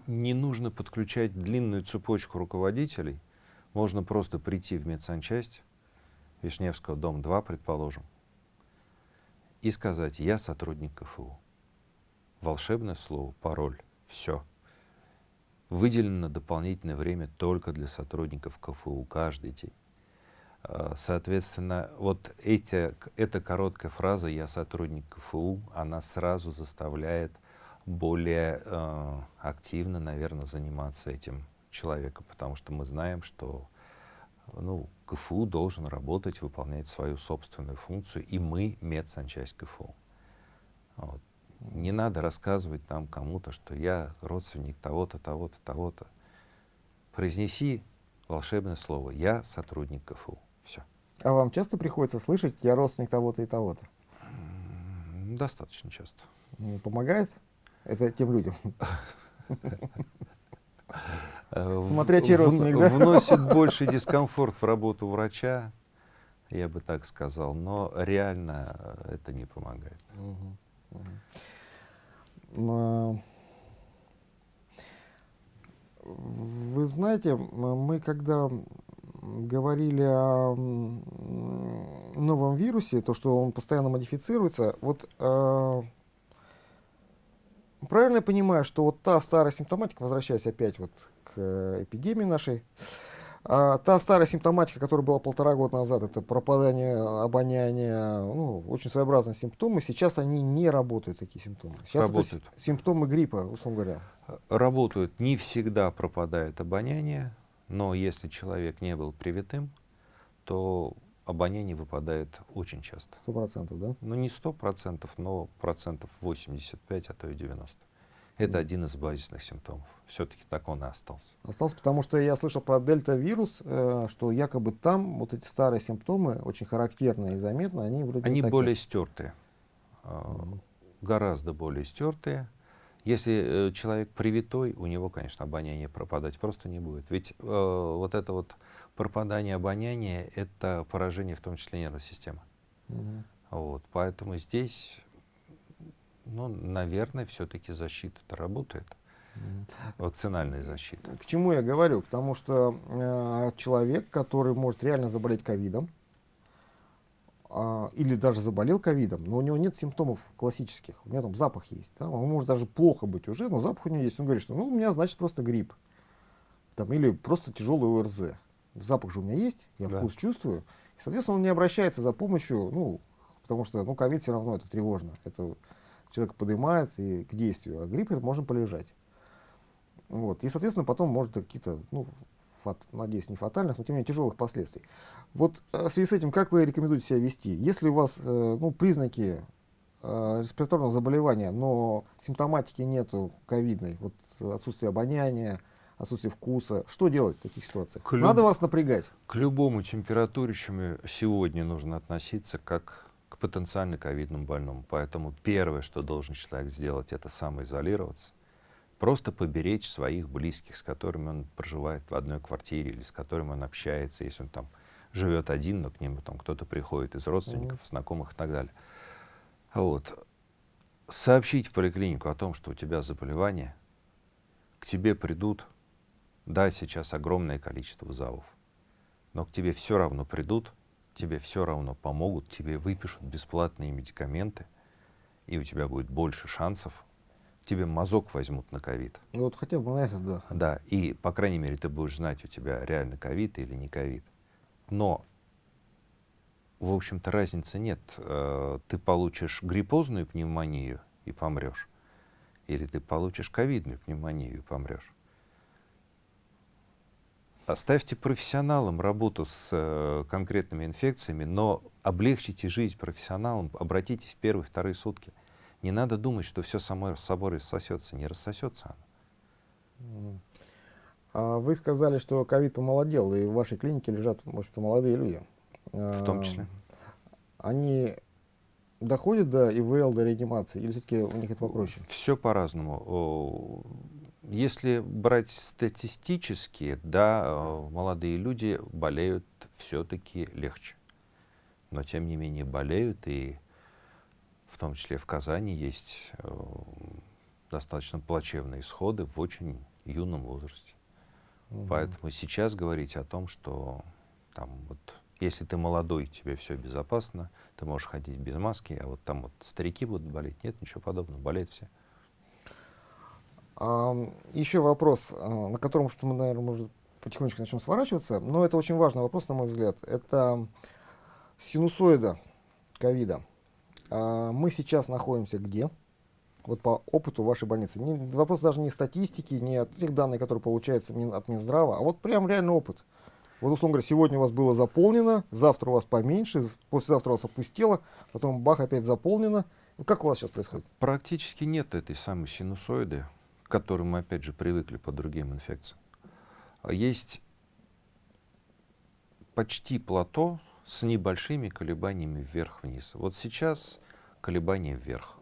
Не нужно подключать длинную цепочку руководителей. Можно просто прийти в медсанчасть, Вишневского, дом 2, предположим, и сказать, я сотрудник КФУ. Волшебное слово, пароль, все. Выделено дополнительное время только для сотрудников КФУ каждый день. А, соответственно, вот эти, эта короткая фраза «я сотрудник КФУ», она сразу заставляет более э, активно, наверное, заниматься этим человеком, потому что мы знаем, что ну, КФУ должен работать, выполнять свою собственную функцию, и мы медсанчасть КФУ. Вот не надо рассказывать там кому-то, что я родственник того-то, того-то, того-то. Произнеси волшебное слово «Я сотрудник КФУ». Все. А вам часто приходится слышать «Я родственник того-то и того-то»? Достаточно часто. Помогает это тем людям? Смотря чей в- родственник, да? вносит больше дискомфорт в работу врача, я бы так сказал, но реально э, это не помогает. А, Вы знаете, мы когда говорили о новом вирусе, то, что он постоянно модифицируется, вот а, правильно я понимаю, что вот та старая симптоматика, возвращаясь опять вот к э, эпидемии нашей, а, та старая симптоматика, которая была полтора года назад, это пропадание обоняния, ну, очень своеобразные симптомы, сейчас они не работают, такие симптомы. Сейчас это Работают. с- симптомы гриппа, условно говоря. Работают, не всегда пропадает обоняние, но если человек не был привитым, то обоняние выпадает очень часто. Сто процентов, да? Ну, не сто процентов, но процентов 85, а то и 90. Это один из базисных симптомов. Все-таки так он и остался. Остался, потому что я слышал про дельта-вирус, э, что якобы там вот эти старые симптомы, очень характерные и заметные, они вроде Они более стертые, а, гораздо более стертые. Если э, человек привитой, у него, конечно, обоняние пропадать просто не будет. Ведь э, вот это вот пропадание обоняния — это поражение в том числе нервной системы. Мгм. Вот, поэтому здесь, ну, наверное, все-таки защита-то работает, вакцинальная защита. К чему я говорю? Потому что э, человек, который может реально заболеть ковидом, а, или даже заболел ковидом, но у него нет симптомов классических, у него там запах есть, да? он может даже плохо быть уже, но запах у него есть, он говорит, что ну, у меня значит просто грипп, там, или просто тяжелый ОРЗ. Запах же у меня есть, я Да. вкус чувствую, и, соответственно, он не обращается за помощью, ну, потому что ну, ковид все равно это тревожно, это человек поднимает и к действию, а грипп это можно полежать. Вот. И, соответственно, потом может какие-то, ну, фат- надеюсь, не фатальных, но тем не менее тяжелых последствий. Вот э, в связи с этим, как вы рекомендуете себя вести? Если у вас э, ну, признаки э, респираторного заболевания, но симптоматики нету ковидной, вот отсутствие обоняния, отсутствие вкуса, что делать в таких ситуациях? Клю- Надо вас напрягать? К любому температурящему сегодня нужно относиться как к потенциально ковидному больному. Поэтому первое, что должен человек сделать, это самоизолироваться. Просто поберечь своих близких, с которыми он проживает в одной квартире или с которыми он общается, если он там живет один, но к нему там кто-то приходит из родственников, знакомых и так далее. Вот. Сообщить в поликлинику о том, что у тебя заболевание, к тебе придут, да, сейчас огромное количество вызовов, но к тебе все равно придут, тебе все равно помогут, тебе выпишут бесплатные медикаменты, и у тебя будет больше шансов, тебе мазок возьмут на ковид. Ну, вот хотя бы на это, да. Да, и, по крайней мере, ты будешь знать, у тебя реально ковид или не ковид. Но, в общем-то, разницы нет. Э, Ты получишь гриппозную пневмонию и помрешь, или ты получишь ковидную пневмонию и помрешь. Оставьте профессионалам работу с э, конкретными инфекциями, но облегчите жизнь профессионалам, обратитесь в первые, вторые сутки. Не надо думать, что все само собой рассосется. Не рассосется оно. А вы сказали, что ковид помолодел, и в вашей клинике лежат, может, молодые люди. В том А, числе. Они доходят до ИВЛ, до реанимации, или все-таки у них это попроще? Все по-разному. Если брать статистически, да, э, молодые люди болеют все-таки легче. Но тем не менее болеют, и в том числе в Казани есть э, достаточно плачевные исходы в очень юном возрасте. Мгм. Поэтому сейчас говорить о том, что там вот если ты молодой, тебе все безопасно, ты можешь ходить без маски, а вот там вот старики будут болеть. Нет, ничего подобного, болеют все. Еще вопрос, а, на котором что мы, наверное, может, потихонечку начнем сворачиваться, но это очень важный вопрос, на мой взгляд. Это синусоида ковида. А, мы сейчас находимся где? Вот по опыту вашей больницы. Не- вопрос даже не статистики, не от тех данных, которые получаются от Минздрава, а вот прям реальный опыт. Вот, условно говоря, сегодня у вас было заполнено, завтра у вас поменьше, послезавтра у вас опустело, потом бах, опять заполнено. Как у вас сейчас происходит? Практически нет этой самой синусоиды, к которой мы, опять же, привыкли по другим инфекциям. А Есть почти плато с небольшими колебаниями вверх-вниз. Вот сейчас колебания вверх.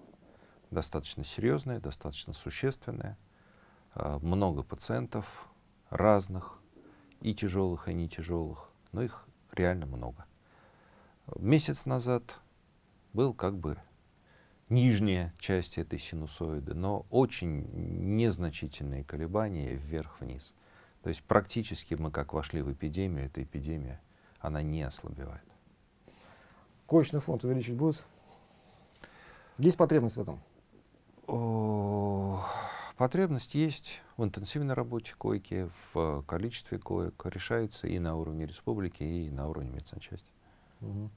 Достаточно серьезные, достаточно существенные. А, Много пациентов, разных, и тяжелых, и не тяжелых, но их реально много. Месяц назад был как бы нижняя часть этой синусоиды, но очень незначительные колебания вверх-вниз. То есть практически мы как вошли в эпидемию, эта эпидемия, она не ослабевает. Коечный фонд увеличить будут? Есть потребность в этом? О, потребность есть в интенсивной работе койки, в количестве коек. Решается и на уровне республики, и на уровне медсанчасти. Угу.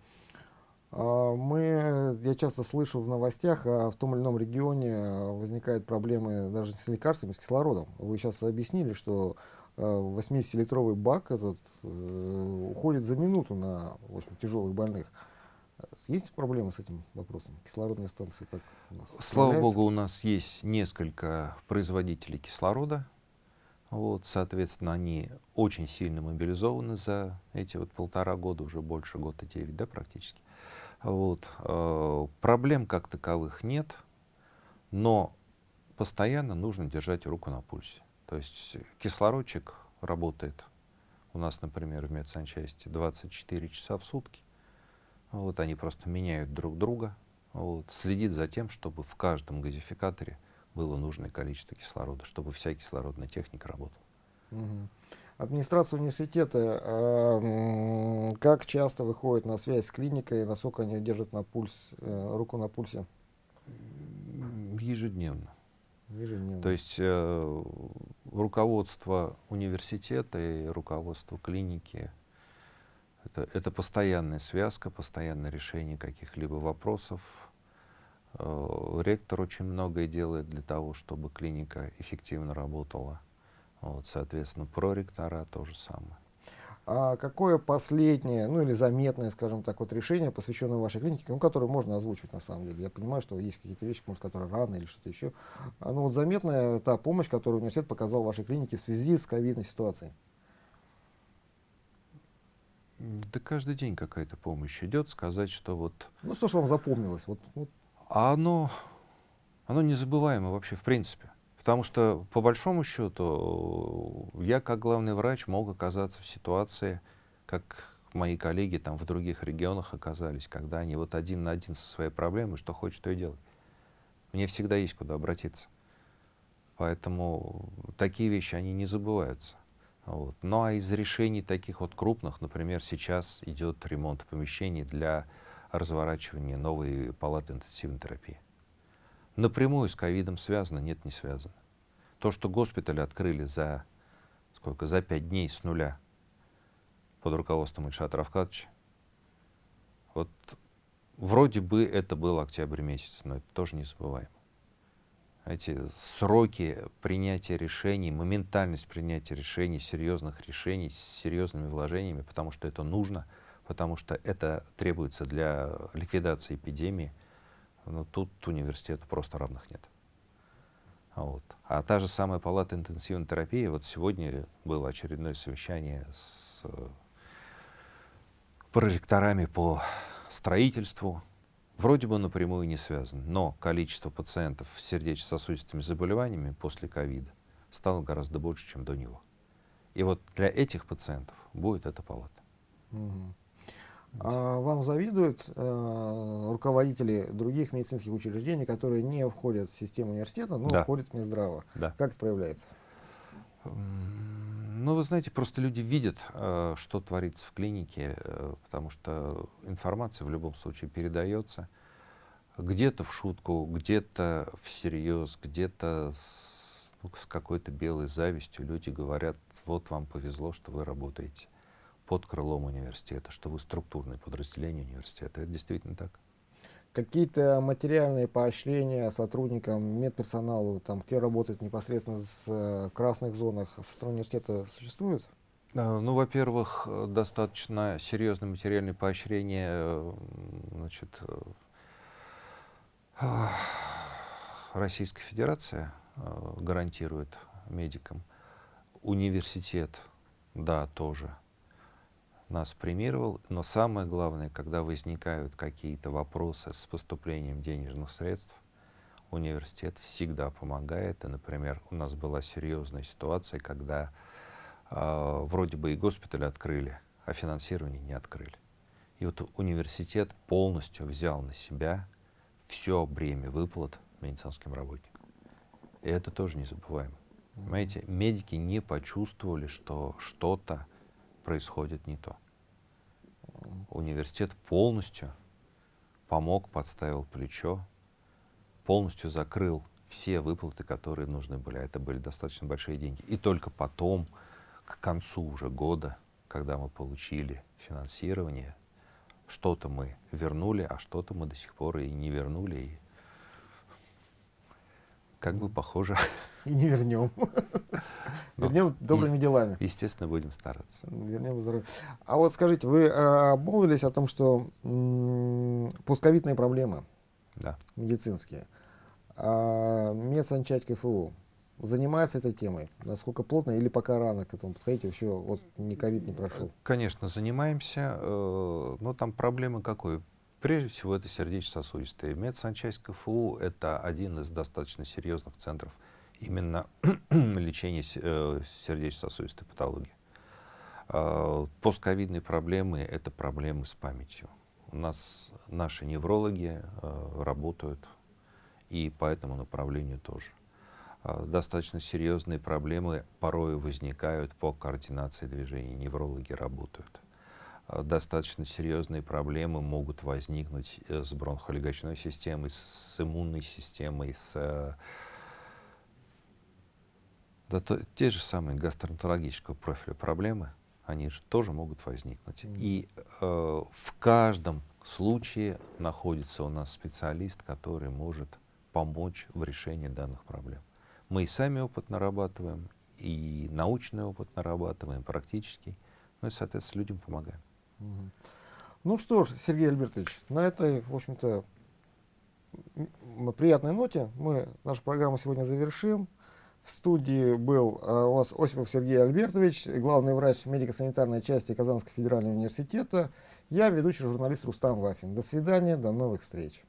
А, мы, я часто слышу в новостях, а в том или ином регионе возникают проблемы даже с лекарствами, с кислородом. Вы сейчас объяснили, что 80-литровый бак этот э, уходит за минуту на в общем, тяжелых больных. Есть проблемы с этим вопросом? Кислородные станции так у нас Слава богу, у нас есть несколько производителей кислорода. Вот, соответственно, они очень сильно мобилизованы за эти вот полтора года, уже больше года девять, да, практически. Вот, э, проблем как таковых нет, но постоянно нужно держать руку на пульсе. То есть кислородчик работает у нас, например, в медсанчасти 24 часа в сутки. Вот они просто меняют друг друга, вот, следит за тем, чтобы в каждом газификаторе было нужное количество кислорода, чтобы вся кислородная техника работала. Угу. Администрация университета э, как часто выходит на связь с клиникой, насколько они держат на пульс, э, руку на пульсе? Ежедневно. Ежедневно. То есть э, руководство университета и руководство клиники это, это постоянная связка, постоянное решение каких-либо вопросов. Э, ректор очень многое делает для того, чтобы клиника эффективно работала. Вот, соответственно, проректора то же самое. А какое последнее, ну или заметное, скажем так, вот решение, посвященное вашей клинике, ну, которое можно озвучить на самом деле? Я понимаю, что есть какие-то вещи, может, которые рано или что-то еще. А, ну вот заметная та помощь, которую университет показал вашей клинике в связи с ковидной ситуацией. Да каждый день какая-то помощь идет, сказать, что вот... Ну что ж вам запомнилось? Вот, вот. А оно, оно незабываемо вообще в принципе. Потому что, по большому счету, я как главный врач мог оказаться в ситуации, как мои коллеги там в других регионах оказались, когда они вот один на один со своей проблемой, что хочет, то и делать. Мне всегда есть куда обратиться. Поэтому такие вещи, они не забываются. Вот. Ну а из решений таких вот крупных, например, сейчас идет ремонт помещений для разворачивания новой палаты интенсивной терапии. Напрямую с ковидом связано? Нет, не связано. То, что госпиталь открыли за сколько, за пять дней с нуля под руководством Ильшата Равкадовича, вот вроде бы это был октябрь месяц, но это тоже не забываем эти сроки принятия решений, моментальность принятия решений, серьезных решений с серьезными вложениями, потому что это нужно, потому что это требуется для ликвидации эпидемии, но тут университету просто равных нет. Вот. А та же самая палата интенсивной терапии, вот сегодня было очередное совещание с э, проректорами по строительству, вроде бы напрямую не связан, но количество пациентов с сердечно-сосудистыми заболеваниями после ковида стало гораздо больше, чем до него. И вот для этих пациентов будет эта палата. Угу. А вам завидуют э, руководители других медицинских учреждений, которые не входят в систему университета, но да. входят в Минздрава? Да. Как это проявляется? Ну, вы знаете, просто люди видят, э, что творится в клинике, э, потому что информация в любом случае передается где-то в шутку, где-то всерьез, где-то с, ну, с какой-то белой завистью. Люди говорят, вот вам повезло, что вы работаете под крылом университета, что вы структурное подразделение университета. Это действительно так какие-то материальные поощрения сотрудникам, медперсоналу, там, кто работает непосредственно с, э, красных зонах со стороны университета существуют? А, ну, во-первых, достаточно серьезное материальное поощрение э, значит, э, Российская Федерация гарантирует медикам. Университет, да, тоже нас премировал, но самое главное, когда возникают какие-то вопросы с поступлением денежных средств, университет всегда помогает. И, например, у нас была серьезная ситуация, когда А, вроде бы и госпиталь открыли, а финансирование не открыли. И вот университет полностью взял на себя все бремя выплат медицинским работникам. И это тоже не забываем. Понимаете, медики не почувствовали, что что-то происходит не то. Университет полностью помог, подставил плечо, полностью закрыл все выплаты, которые нужны были. А это были достаточно большие деньги. И только потом, к концу уже года, когда мы получили финансирование, что-то мы вернули, а что-то мы до сих пор и не вернули. И как бы похоже. И не вернем. Вернем добрыми делами. Естественно, будем стараться. Вернем здоровье. А вот скажите, вы а, обмолвились о том, что пусковитные проблемы да. медицинские. А медсанчасть КФУ занимается этой темой? Насколько плотно или пока рано к этому подходить? Еще вот не ковид не прошел. Конечно, занимаемся. Э, но там проблема какой? Прежде всего, это сердечно-сосудистые. Медсанчасть КФУ — это один из достаточно серьезных центров именно лечения э, сердечно-сосудистой патологии. Э, постковидные проблемы — это проблемы с памятью. У нас наши неврологи работают и по этому направлению тоже. А, достаточно серьезные проблемы порой возникают по координации движений, неврологи работают. А, достаточно серьезные проблемы могут возникнуть э, с бронхолегочной системой, с иммунной системой, с э, да, то, те же самые гастроэнтерологического профиля проблемы, они же тоже могут возникнуть. Mm. И э, в каждом случае находится у нас специалист, который может помочь в решении данных проблем. Мы и сами опыт нарабатываем, и научный опыт нарабатываем, практический, ну и, соответственно, людям помогаем. Ну что ж, Сергей Альбертович, на этой, в общем-то, приятной ноте мы нашу программу сегодня завершим. В студии был а, у вас Осипов Сергей Альбертович, главный врач медико-санитарной части Казанского федерального университета. Я ведущий журналист Рустам Вафин. До свидания, до новых встреч.